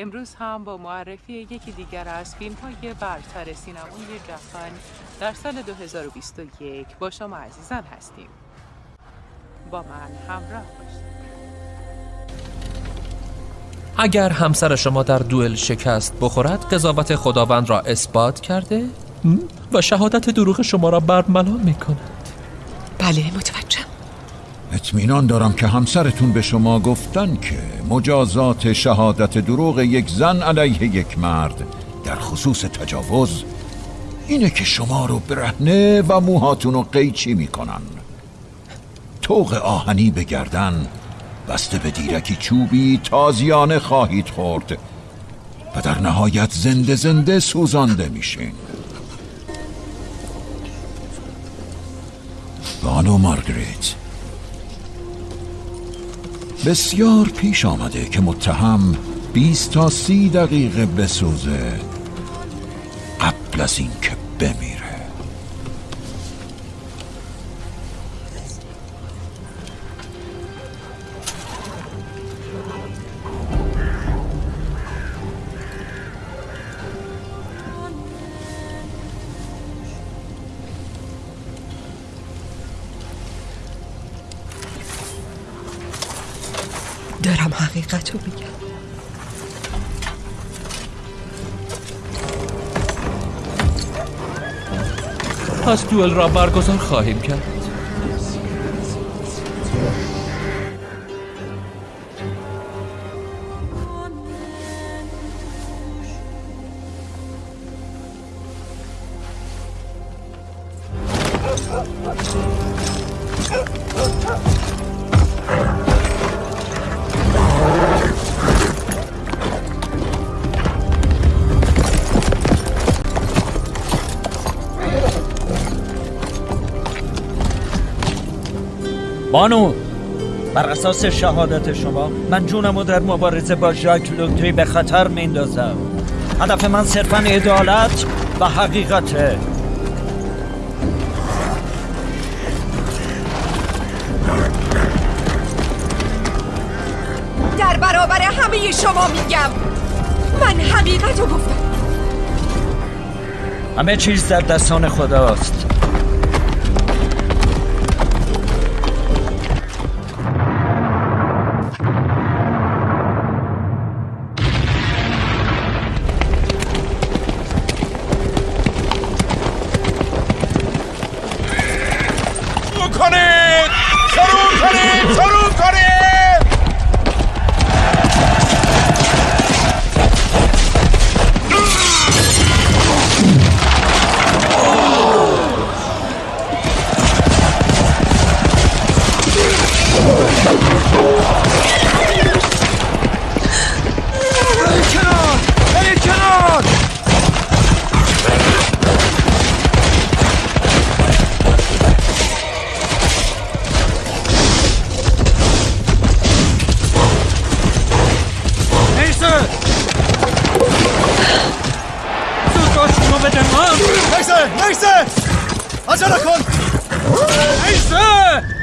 امروز هم با معرفی یکی دیگر از فیلم های برتر سینمای جهان در سال 2021 با شما عزیزان هستیم. با من همراه باشید. اگر همسر شما در دوئل شکست بخورد قضاوت خداوند را اثبات کرده و شهادت دروغ شما را برملا می کند بله متوجهم اطمینان دارم که همسرتون به شما گفتن که مجازات شهادت دروغ یک زن علیه یک مرد در خصوص تجاوز اینه که شما رو برهنه و موهاتون رو قیچی می‌کنن. توق آهنی به گردن بسته به دیرکی چوبی تازیانه خواهید خورد و در نهایت زنده زنده سوزانده میشین. بانو مارگریت. بسیار پیش آمده که متهم 20 تا سی دقیقه بسوزه قبل از اینکه بمیره دارم حقیقت رو میگم. پس دوئل را برگزار خواهیم کرد. بانو بر اساس شهادت شما من جونم رو در مبارزه با ژاک لوتری به خطر میندازم هدف من صرفا عدالت و حقیقته در برابر همه شما میگم من حقیقت رو گفتم. همه چیز در دستان خداست. খনে সরু খনে সরু খনে Scheiße! Asana kon! Scheiße!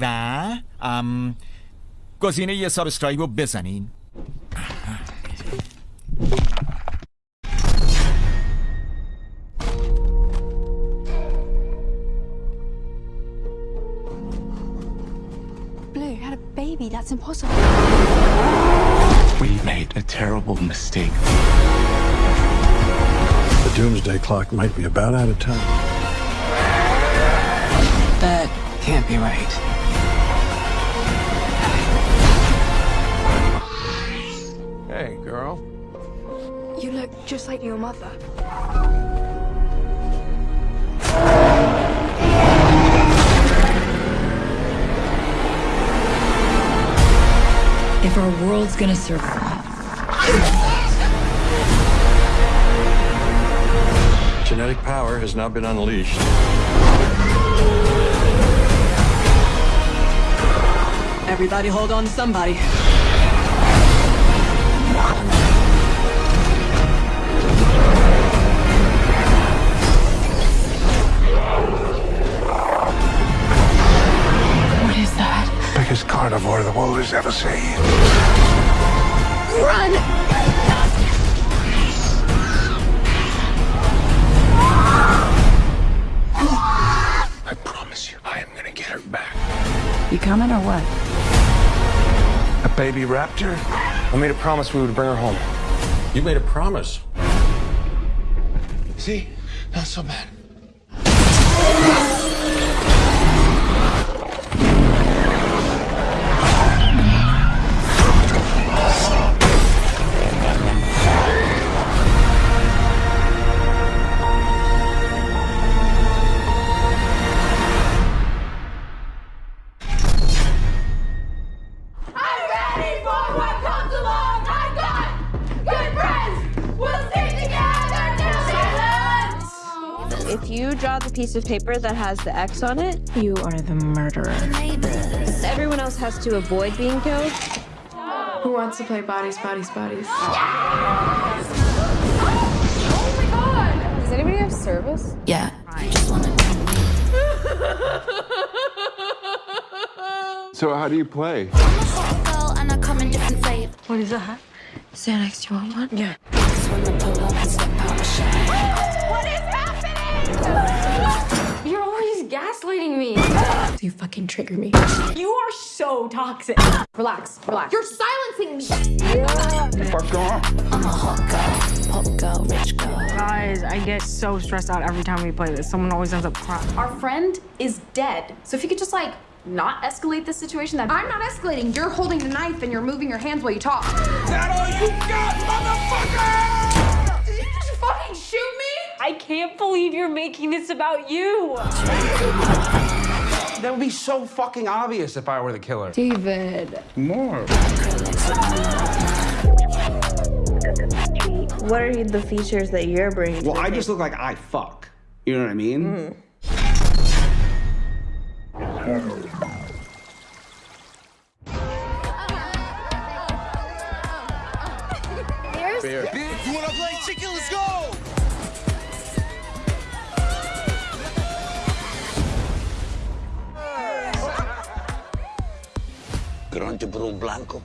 و ام گزینه یه سابسکرایب رو بزنین Blue had a baby. That's impossible. We made a terrible mistake. The doomsday clock might be about out of time. That can't be right. Girl. You look just like your mother. If our world's gonna survive, Genetic power has now been unleashed. everybody hold on to somebody. Has ever seen. Run! I promise you, I am gonna get her back. You coming or what? A baby raptor? I made a promise we would bring her home. You made a promise. See? Not so bad. If you draw the piece of paper that has the X on it, You are the murderer. everyone else has to avoid being killed. Who wants to play bodies, bodies, bodies? Yeah. Does anybody have service? Yeah. So how do you play? What is that? Xanax, you want one? Yeah. What is happening? You're always gaslighting me. you fucking trigger me. You are so toxic. Relax, relax. You're silencing me. Fuck on. Guys, I get so stressed out every time we play this. Someone always ends up crying. Our friend is dead. So if you could just like not escalate this situation, that I'm not escalating. You're holding the knife and you're moving your hands while you talk. That all you got, motherfucker? I can't believe you're making this about you. That would be so fucking obvious if I were the killer. David. More. What are the features that you're bringing? Well, the I table? just look like I fuck. You know what I mean? Beer. You wanna play chicken? Let's go! Grande por un blanco.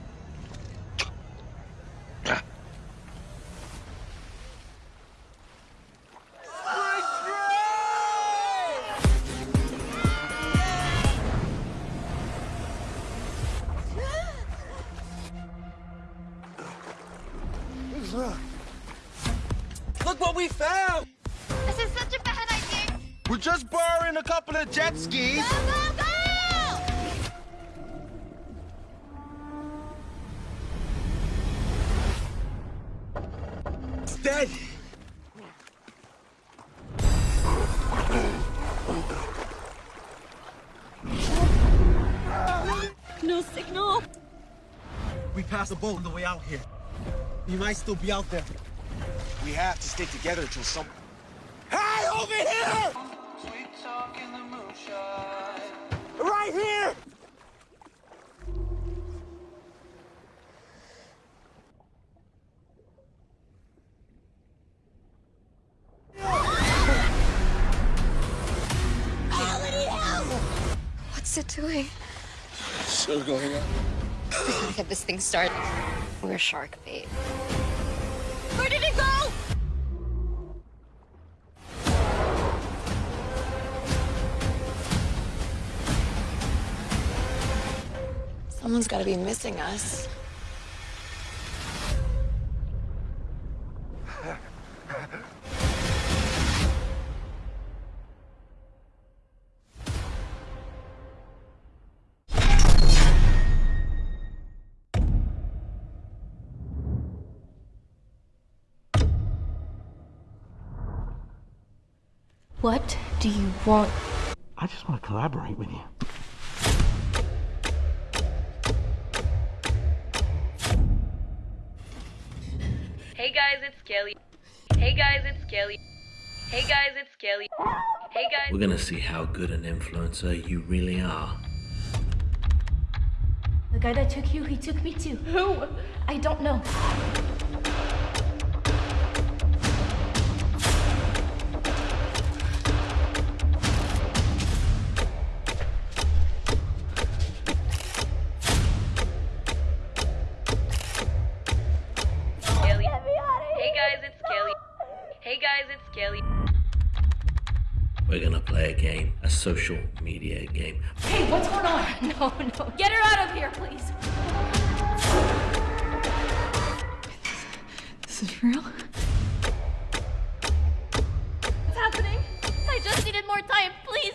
Look what we found! This is such a bad idea. We're just borrowing a couple of jet skis. Go, go! It's dead. No signal. We passed a boat on the way out here. He might still be out there. We have to stick together till some. Hey, over here! It doing? Still going on. We gotta get this thing started. We're shark bait. Where did it go? Someone's gotta be missing us. What do you want? I just want to collaborate with you. Hey guys, it's Kelly. Hey guys, it's Kelly. Hey guys, it's Kelly. Hey guys. We're gonna see how good an influencer you really are. The guy that took you, he took me too. Who? I don't know. Social media game. Hey, what's going on? No, no. Get her out of here, please. This is real? What's happening? I just needed more time. Please,